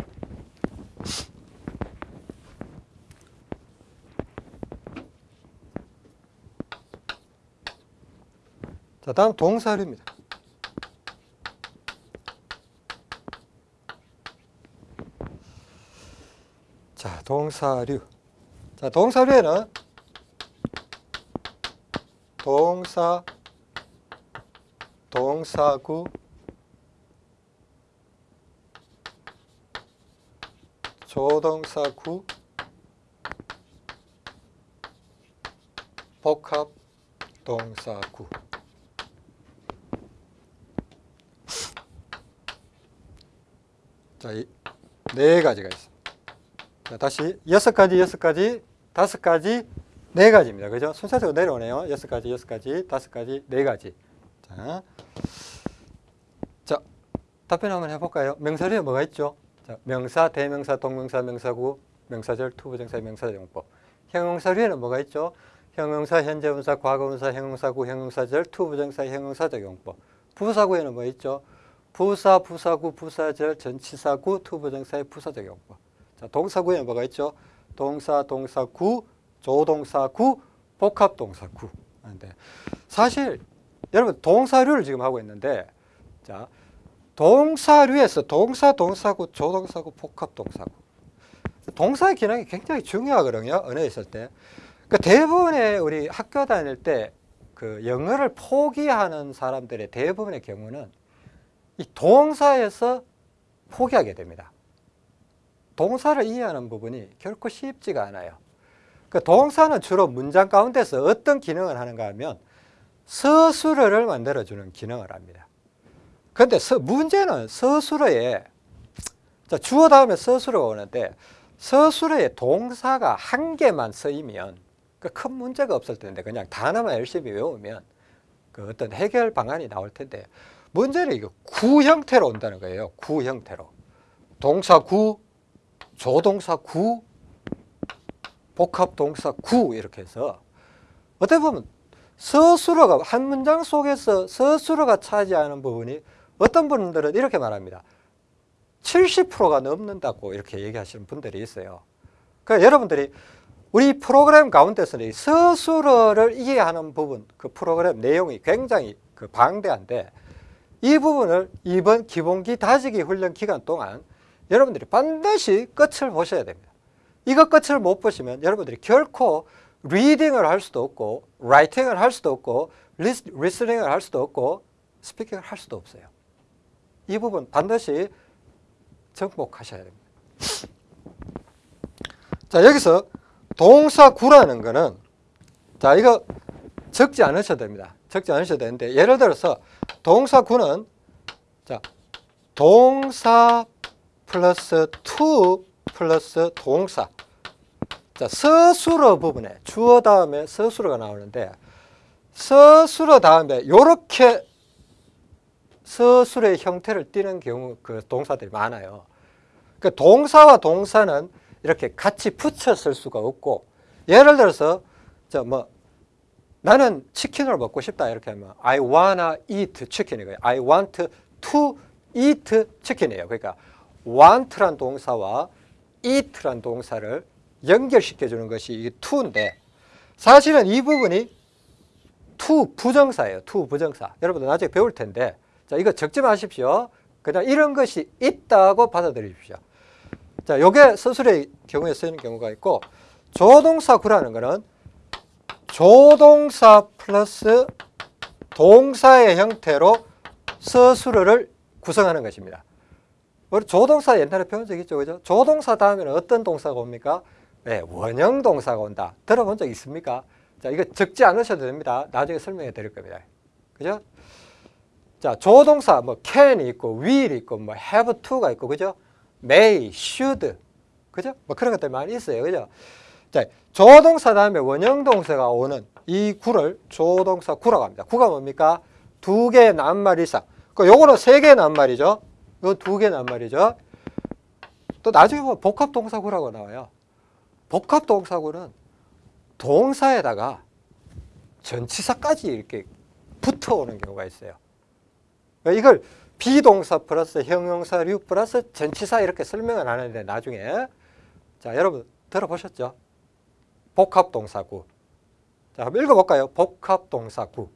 자, 다음 동사류입니다. 자, 동사류. 자, 동사류에는 동사, 동사구, 조동사구, 복합 동사구. 자, 이네 가지가 있습니다. 자, 다시 여섯 가지, 여섯 가지, 다섯 가지, 네 가지입니다. 그죠? 순서대로 내려오네요. 여섯 가지, 여섯 가지, 다섯 가지, 네 가지. 자, 자 답변 한번 해볼까요? 명사류에 뭐가 있죠? 자, 명사, 대명사, 동명사, 명사구, 명사절, to부정사, 명사용법. 형용사류에는 뭐가 있죠? 형용사, 현재분사, 과거분사, 형용사구, 형용사절, to부정사, 형용사적 용법. 부사구에는 뭐 있죠? 부사, 부사구, 부사절, 전치사구, to부정사의 부사적 용법. 자, 동사구에는 뭐가 있죠? 동사, 동사구, 조동사구, 복합동사구. 하는데 사실 여러분 동사류를 지금 하고 있는데 자 동사류에서 동사, 동사구, 조동사구, 복합동사구. 동사의 기능이 굉장히 중요하거든요. 언어에 있을 때. 그 대부분의 우리 학교 다닐 때 그 영어를 포기하는 사람들의 대부분의 경우는 이 동사에서 포기하게 됩니다. 동사를 이해하는 부분이 결코 쉽지가 않아요. 그 동사는 주로 문장 가운데서 어떤 기능을 하는가 하면 서술어를 만들어주는 기능을 합니다. 그런데 서, 문제는 서술어에 자, 주어 다음에 서술어가 오는데 서술어에 동사가 한 개만 쓰이면 그 큰 문제가 없을 텐데 그냥 단어만 열심히 외우면 그 어떤 해결 방안이 나올 텐데 문제는 이거 구 형태로 온다는 거예요. 구 형태로. 동사 구, 조동사 구, 복합 동사 구 이렇게 해서 어떻게 보면 서술어가 한 문장 속에서 서술어가 차지하는 부분이 어떤 분들은 이렇게 말합니다. 70%가 넘는다고 이렇게 얘기하시는 분들이 있어요. 그러니까 여러분들이 우리 프로그램 가운데서는 이 서술어를 이해하는 부분, 그 프로그램 내용이 굉장히 그 방대한데 이 부분을 이번 기본기 다지기 훈련 기간 동안 여러분들이 반드시 끝을 보셔야 됩니다. 이거 끝을 못 보시면 여러분들이 결코 reading을 할 수도 없고 writing을 할 수도 없고 lis, listening을 할 수도 없고 speaking을 할 수도 없어요. 이 부분 반드시 정복하셔야 됩니다. 자 여기서 동사구라는 거는 자 이거 적지 않으셔도 됩니다. 적지 않으셔도 되는데 예를 들어서 동사 구는 자 동사 플러스 to 플러스 동사 자 서술어 부분에 주어 다음에 서술어가 나오는데 서술어 다음에 요렇게 서술의 형태를 띠는 경우 그 동사들이 많아요. 그 동사와 동사는 이렇게 같이 붙여 쓸 수가 없고 예를 들어서 저뭐 나는 치킨을 먹고 싶다 이렇게 하면 I wanna eat chicken이고요. I want to eat chicken이에요. 그러니까 want란 동사와 eat란 동사를 연결시켜 주는 것이 이 to인데 사실은 이 부분이 to 부정사예요. to 부정사. 여러분들 나중에 배울 텐데 자 이거 적지 마십시오. 그냥 이런 것이 있다고 받아들이십시오. 자, 요게 서술의 경우에 쓰이는 경우가 있고 조동사 구라는 거는 조동사 플러스 동사의 형태로 서술어를 구성하는 것입니다. 조동사 옛날에 배운 적 있죠, 그죠? 조동사 다음에는 어떤 동사가 옵니까? 네, 원형 동사가 온다. 들어본 적 있습니까? 자, 이거 적지 않으셔도 됩니다. 나중에 설명해 드릴 겁니다. 그죠? 자, 조동사 뭐 can이 있고 will 있고 뭐 have to가 있고 그죠? may, should 그죠? 뭐 그런 것들 많이 있어요. 그죠? 자, 조동사 다음에 원형 동사가 오는 이 구를 조동사 구라고 합니다. 구가 뭡니까? 두 개의 낱말 이상. 그 요거는 세 개의 낱말이죠. 이건 두 개의 낱말이죠. 또 나중에 보면 복합 동사구라고 나와요. 복합 동사구는 동사에다가 전치사까지 이렇게 붙어오는 경우가 있어요. 그러니까 이걸 비동사 플러스 형용사류 플러스 전치사 이렇게 설명을 하는데 나중에 자 여러분 들어보셨죠? 복합동사구. 자 한번 읽어볼까요? 복합동사구.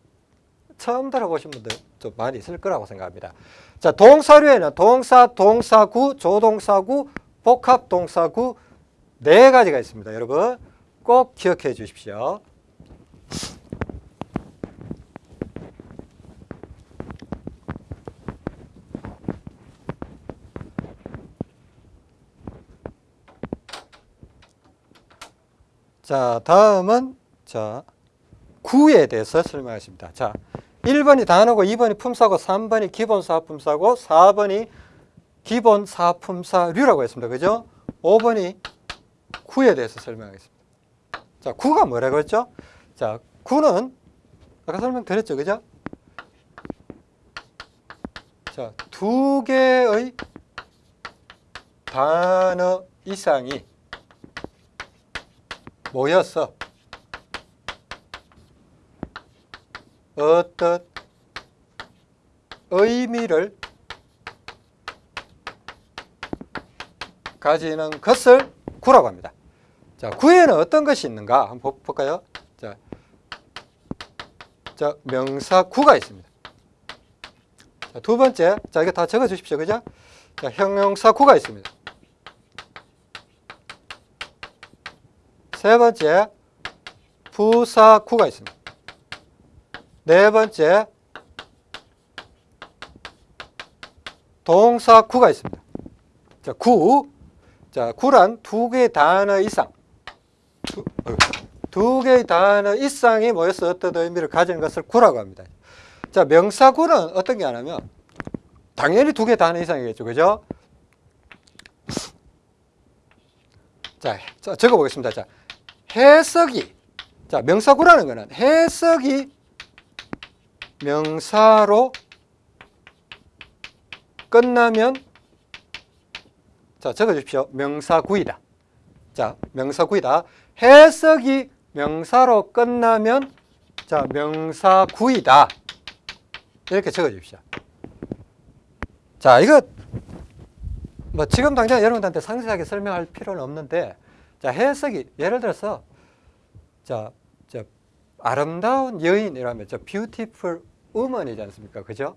처음 들어보신 분들 좀 많이 있을 거라고 생각합니다. 자 동사류에는 동사, 동사구, 조동사구, 복합동사구 네 가지가 있습니다. 여러분 꼭 기억해 주십시오. 자, 다음은 자, 구에 대해서 설명하십니다. 자, 1번이 단어고 2번이 품사고 3번이 기본 사품사고 4번이 기본 사품사류라고 했습니다. 그죠? 5번이 구에 대해서 설명하겠습니다. 자, 구가 뭐라고 했죠? 자, 구는 아까 설명드렸죠. 그죠? 자, 두 개의 단어 이상이 모여서 어떤 의미를 가지는 것을 구라고 합니다. 자, 구에는 어떤 것이 있는가 한번 보- 볼까요? 자, 자 명사 구가 있습니다. 자, 두 번째, 자 이거 다 적어 주십시오, 그죠? 자, 형용사 구가 있습니다. 세 번째, 부사 구가 있습니다. 네 번째, 동사 구가 있습니다. 자, 구. 자, 구란 두 개의 단어 이상. 두, 어, 두 개의 단어 이상이 모여서 어떤 의미를 가지는 것을 구라고 합니다. 자, 명사구는 어떤 게 하냐면, 당연히 두 개의 단어 이상이겠죠. 그죠? 자, 자 적어 보겠습니다. 자, 해석이. 자, 명사구라는 거는 해석이 명사로 끝나면 자, 적어 주십시오. 명사구이다. 자, 명사구이다. 해석이 명사로 끝나면 자, 명사구이다. 이렇게 적어 주십시오. 자, 이거 뭐 지금 당장 여러분들한테 상세하게 설명할 필요는 없는데 자, 해석이 예를 들어서 자, 저 아름다운 여인이라면 저 beautiful woman이지 않습니까? 그죠?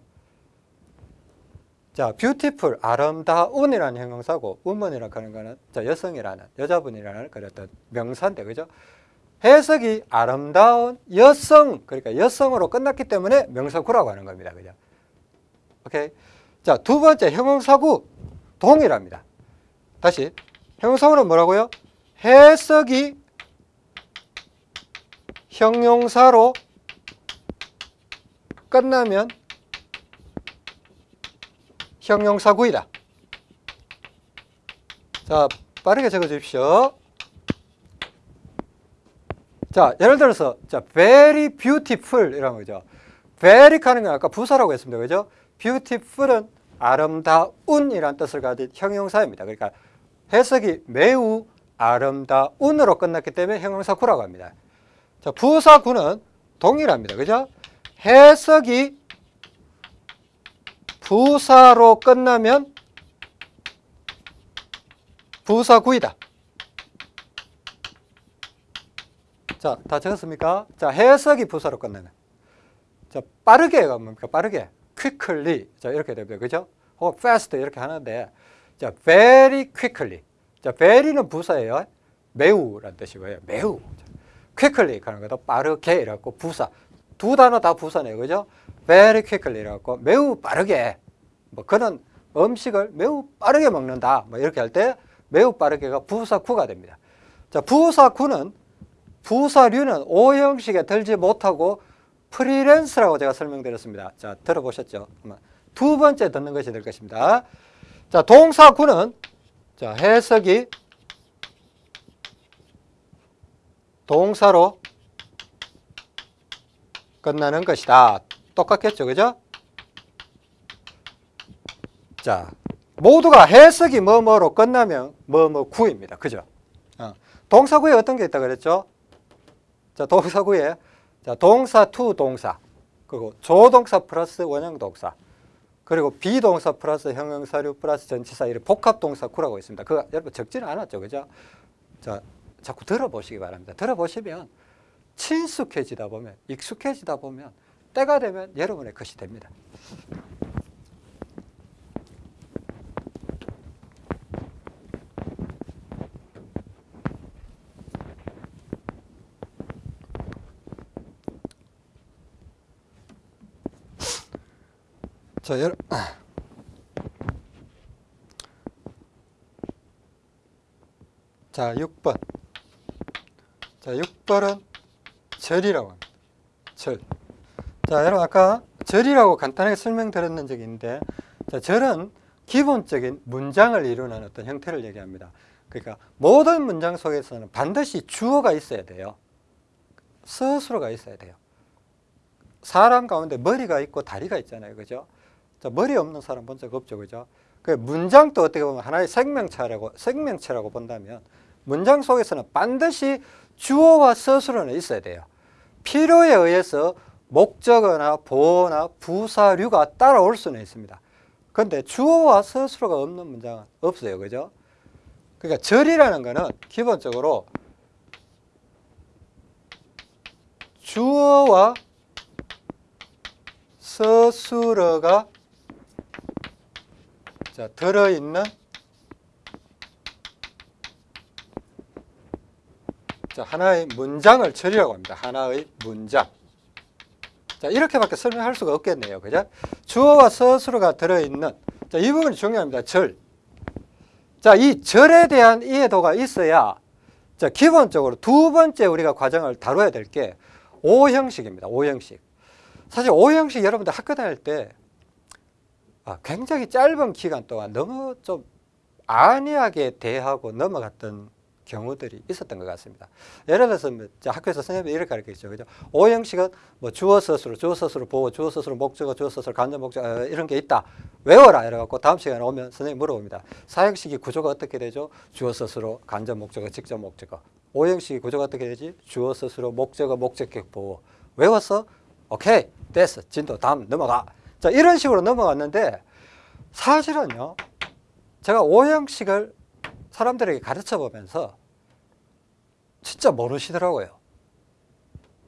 자, beautiful 아름다운이라는 형용사고 woman이라고 하는 거는 저 여성이라는 여자분이라는 그런 어떤 명사인데 그죠? 해석이 아름다운 여성 그러니까 여성으로 끝났기 때문에 명사구라고 하는 겁니다. 그죠? 오케이. 자, 두 번째 형용사구 동일합니다. 다시 형용사구는 뭐라고요? 해석이 형용사로 끝나면 형용사 구이다. 자, 빠르게 적어 주십시오. 자, 예를 들어서 자, very beautiful 이라는 거죠. very 하는 건 아까 부사라고 했습니다. 그죠? beautiful은 아름다운이라는 뜻을 가진 형용사입니다. 그러니까 해석이 매우 아름다운으로 끝났기 때문에 형용사 구라고 합니다. 자, 부사 구는 동일합니다. 그죠? 해석이 부사로 끝나면 부사구이다. 자, 다 적었습니까? 자, 해석이 부사로 끝나면. 자, 빠르게가 뭡니까? 빠르게. quickly. 자, 이렇게 됩니다. 그죠? 혹은 fast 이렇게 하는데, 자, very quickly. 자, very는 부사예요. 매우라는 뜻이고요. 매우. quickly 하는 것도 빠르게 이라고 부사. 두 단어 다 부사네요. 그죠? very quickly 이라고 매우 빠르게. 뭐 그런 음식을 매우 빠르게 먹는다. 뭐 이렇게 할 때 매우 빠르게가 부사구가 됩니다. 자, 부사구는 부사류는 오형식에 들지 못하고 freelance라고 제가 설명드렸습니다. 자, 들어보셨죠? 두 번째 듣는 것이 될 것입니다. 자, 동사구는 자, 해석이 동사로 끝나는 것이다. 똑같겠죠, 그죠? 자, 모두가 해석이 뭐뭐로 끝나면 뭐뭐 구입니다. 그죠? 어. 동사구에 어떤 게 있다 그랬죠? 자, 동사구에 자, 동사 to 동사 그리고 조동사 플러스 원형 동사 그리고 비동사 플러스 형용사류 플러스 전치사 이런 복합 동사 구라고 있습니다. 그거 여러분 적지는 않았죠, 그죠? 자, 자꾸 들어보시기 바랍니다. 들어보시면 친숙해지다 보면 익숙해지다 보면 때가 되면 여러분의 것이 됩니다. 자, 여러 자, 6번. 자, 6번은 절이라고 합니다. 절. 자, 여러분 아까 절이라고 간단하게 설명드렸는 적이 있는데 자, 절은 기본적인 문장을 이루는 어떤 형태를 얘기합니다. 그러니까 모든 문장 속에서는 반드시 주어가 있어야 돼요. 스스로가 있어야 돼요. 사람 가운데 머리가 있고 다리가 있잖아요. 그죠? 자, 머리 없는 사람 본 적 없죠. 그죠? 그 문장도 어떻게 보면 하나의 생명체라고, 생명체라고 본다면 문장 속에서는 반드시 주어와 서술어는 있어야 돼요. 필요에 의해서 목적어나 보어나 부사류가 따라올 수는 있습니다. 그런데 주어와 서술어가 없는 문장은 없어요. 그죠? 그러니까 절이라는 거는 기본적으로 주어와 서술어가 자, 들어있는 자, 하나의 문장을 처리라고 합니다. 하나의 문장. 자, 이렇게밖에 설명할 수가 없겠네요. 그죠? 주어와 서술어가 들어있는 자, 이 부분이 중요합니다. 절. 자, 이 절에 대한 이해도가 있어야 자, 기본적으로 두 번째 우리가 과정을 다뤄야 될 게 오형식입니다. 오형식. 사실 오형식 여러분들 학교 다닐 때 아, 굉장히 짧은 기간 동안 너무 좀 안이하게 대하고 넘어갔던 경우들이 있었던 것 같습니다. 예를 들어서 뭐 자, 학교에서 선생님이 이렇게 가르치죠. 그죠? 오형식은 뭐 주어 서술어, 주어 서술어 보고, 주어 서술어 목적어, 주어 서술어 간접 목적어 어, 이런 게 있다. 외워라. 이래갖고 다음 시간에 오면 선생님 물어봅니다. 사형식이 구조가 어떻게 되죠? 주어 서술어, 간접 목적어, 직접 목적어. 오형식이 구조가 어떻게 되지? 주어 서술어, 목적어, 목적격 보호. 외웠어? 오케이. 됐어. 진도 다음 넘어가. 자, 이런 식으로 넘어갔는데 사실은요. 제가 오형식을 사람들에게 가르쳐 보면서 진짜 모르시더라고요.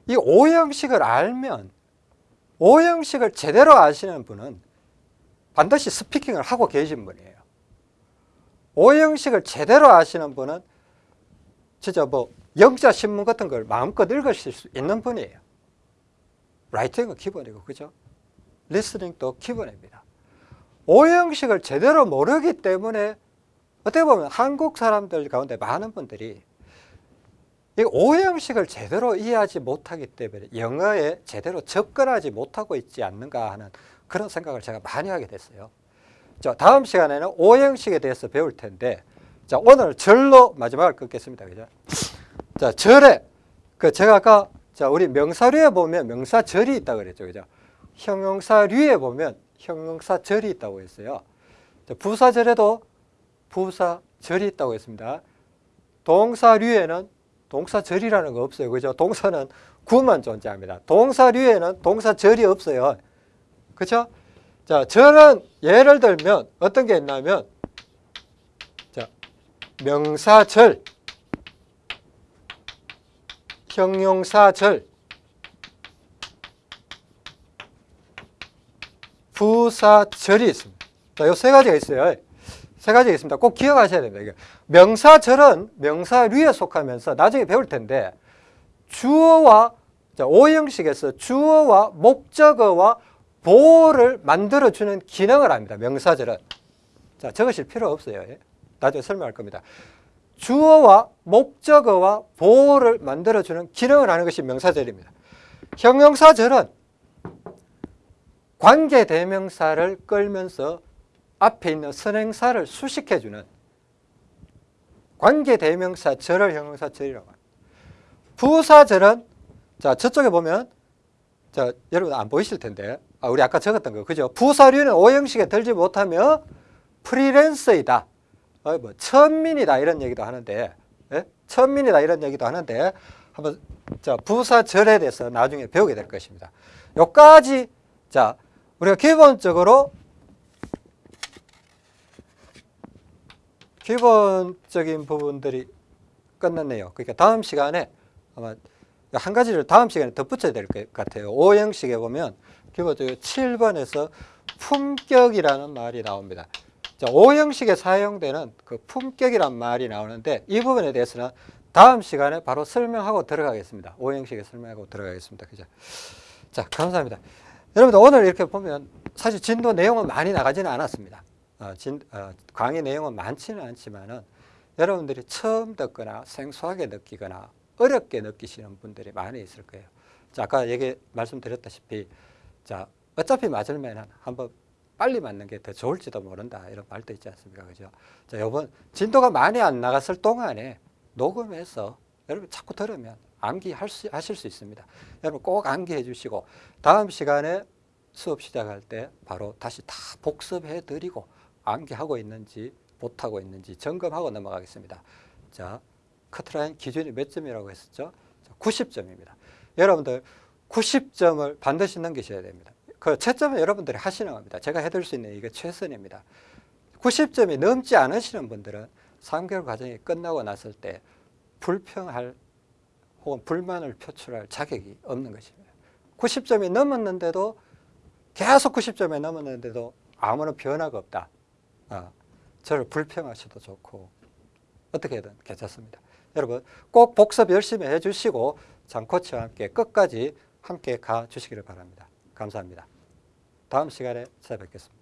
이 오형식을 알면 오형식을 제대로 아시는 분은 반드시 스피킹을 하고 계신 분이에요. 오형식을 제대로 아시는 분은 진짜 뭐 영자 신문 같은 걸 마음껏 읽으실 수 있는 분이에요. 라이팅은 기본이고 그죠? 리스닝도 기본입니다. 오형식을 제대로 모르기 때문에 어떻게 보면 한국 사람들 가운데 많은 분들이 이 오형식을 제대로 이해하지 못하기 때문에 영어에 제대로 접근하지 못하고 있지 않는가 하는 그런 생각을 제가 많이 하게 됐어요. 자, 다음 시간에는 오형식에 대해서 배울 텐데, 자, 오늘 절로 마지막을 끊겠습니다. 그죠? 자, 절에, 그 제가 아까, 자, 우리 명사류에 보면 명사절이 있다 그랬죠. 그죠? 형용사류에 보면 형용사절이 있다고 했어요. 자, 부사절에도 부사절이 있다고 했습니다. 동사류에는 동사절이라는 거 없어요. 그죠? 동사는 구만 존재합니다. 동사류에는 동사절이 없어요. 그렇죠? 자, 절은 예를 들면 어떤 게 있냐면 자, 명사절, 형용사절, 부사절이 있습니다. 자, 요 세 가지가 있어요. 세 가지가 있습니다. 꼭 기억하셔야 됩니다. 명사절은 명사류에 속하면서 나중에 배울 텐데 주어와 자, 오형식에서 주어와 목적어와 보호를 만들어주는 기능을 합니다. 명사절은. 자, 적으실 필요 없어요. 예. 나중에 설명할 겁니다. 주어와 목적어와 보호를 만들어주는 기능을 하는 것이 명사절입니다. 형용사절은 관계 대명사를 끌면서 앞에 있는 선행사를 수식해주는 관계 대명사 절을 형용사 절이라고 합니다. 부사 절은 자 저쪽에 보면 자 여러분 안 보이실 텐데 아, 우리 아까 적었던 거 그죠? 부사류는 오형식에 들지 못하며 프리랜서이다. 어, 뭐 천민이다 이런 얘기도 하는데 예? 천민이다 이런 얘기도 하는데 한번 자 부사절에 대해서 나중에 배우게 될 것입니다. 요까지 자 우리가 기본적으로 기본적인 부분들이 끝났네요. 그러니까 다음 시간에 아마 한 가지를 다음 시간에 덧붙여야 될 것 같아요. 오형식에 보면 기본적으로 7번에서 품격이라는 말이 나옵니다. 자, 오형식에 사용되는 그 품격이란 말이 나오는데 이 부분에 대해서는 다음 시간에 바로 설명하고 들어가겠습니다. 오형식에 설명하고 들어가겠습니다. 그죠? 자, 감사합니다. 여러분들 오늘 이렇게 보면 사실 진도 내용은 많이 나가지는 않았습니다. 어, 진, 어, 강의 내용은 많지는 않지만은 여러분들이 처음 듣거나 생소하게 느끼거나 어렵게 느끼시는 분들이 많이 있을 거예요. 자, 아까 얘기 말씀드렸다시피 자, 어차피 맞으면은 한번 빨리 맞는 게 더 좋을지도 모른다 이런 말도 있지 않습니까? 그죠? 자, 요번 진도가 많이 안 나갔을 동안에 녹음해서 여러분 자꾸 들으면 암기할 수, 하실 수 있습니다. 여러분 꼭 암기해 주시고 다음 시간에 수업 시작할 때 바로 다시 다 복습해 드리고 암기하고 있는지 못하고 있는지 점검하고 넘어가겠습니다. 자, 커트라인 기준이 몇 점이라고 했었죠? 90점입니다. 여러분들 90점을 반드시 넘기셔야 됩니다. 그 채점은 여러분들이 하시는 겁니다. 제가 해드릴 수 있는 이게 최선입니다. 90점이 넘지 않으시는 분들은 3개월 과정이 끝나고 났을 때 불평할 혹은 불만을 표출할 자격이 없는 것입니다. 90점이 넘었는데도 계속 90점에 넘었는데도 아무런 변화가 없다. 어, 저를 불평하셔도 좋고 어떻게든 괜찮습니다. 여러분 꼭 복습 열심히 해주시고 장코치와 함께 끝까지 함께 가 주시기를 바랍니다. 감사합니다. 다음 시간에 찾아뵙겠습니다.